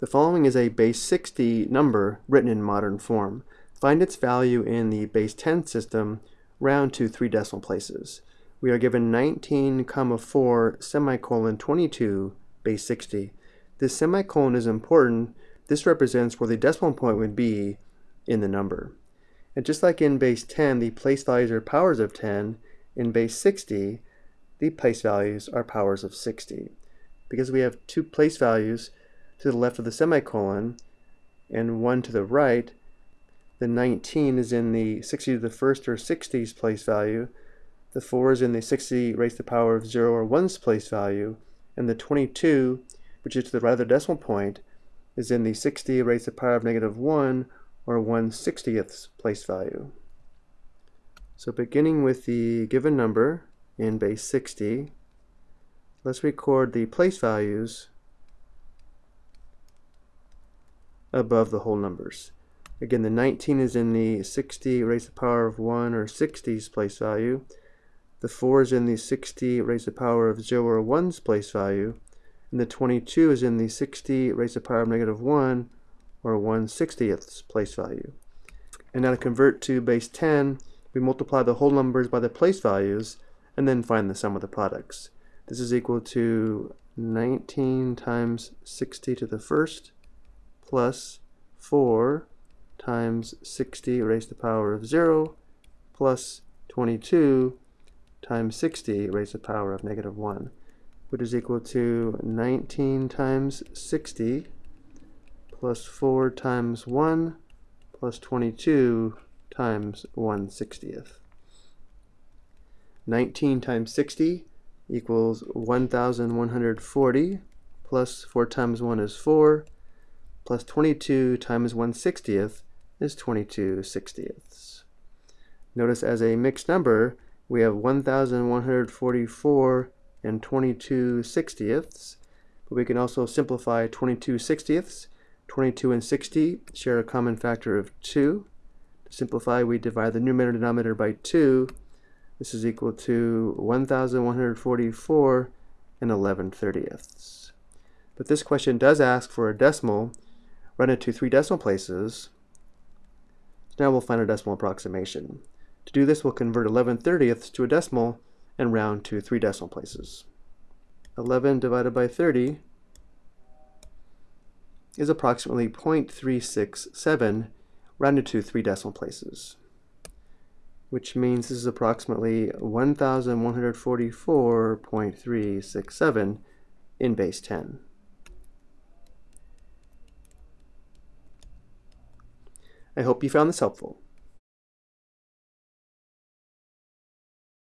The following is a base 60 number written in modern form. Find its value in the base 10 system, round to three decimal places. We are given 19 comma 4 semicolon 22 base 60. This semicolon is important. This represents where the decimal point would be in the number. And just like in base 10, the place values are powers of 10, in base 60, the place values are powers of 60. Because we have two place values to the left of the semicolon and one to the right, the 19 is in the 60 to the first or 60s place value, the 4 is in the 60 raised to the power of 0 or 1's place value, and the 22, which is to the right of the decimal point, is in the 60 raised to the power of negative 1 or 1 60th place value. So beginning with the given number in base 60, let's record the place values above the whole numbers. Again, the 19 is in the 60 raised to the power of 1 or 60's place value. The 4 is in the 60 raised to the power of 0 or 1's place value. And the 22 is in the 60 raised to the power of negative 1 or 1 60th place value. And now to convert to base 10, we multiply the whole numbers by the place values and then find the sum of the products. This is equal to 19 times 60 to the first plus 4 times 60 raised to the power of 0 plus 22 times 60 raised to the power of negative 1, which is equal to 19 times 60 plus 4 times 1 plus 22 times 1 60th. 19 times 60 equals 1,140 plus 4 times 1 is 4 plus 22 times 1 60th is 22 60ths. Notice as a mixed number we have 1,144 and 22 60ths but we can also simplify 22 60ths 22 and 60 share a common factor of 2 to simplify, we divide the numerator and denominator by 2. This is equal to 1,144 and 11 thirtieths. But this question does ask for a decimal, run it to three decimal places. Now we'll find a decimal approximation. To do this, we'll convert 11 thirtieths to a decimal and round to three decimal places. 11 divided by 30 is approximately 0.367 rounded to three decimal places, which means this is approximately 1144.367 in base 10. I hope you found this helpful.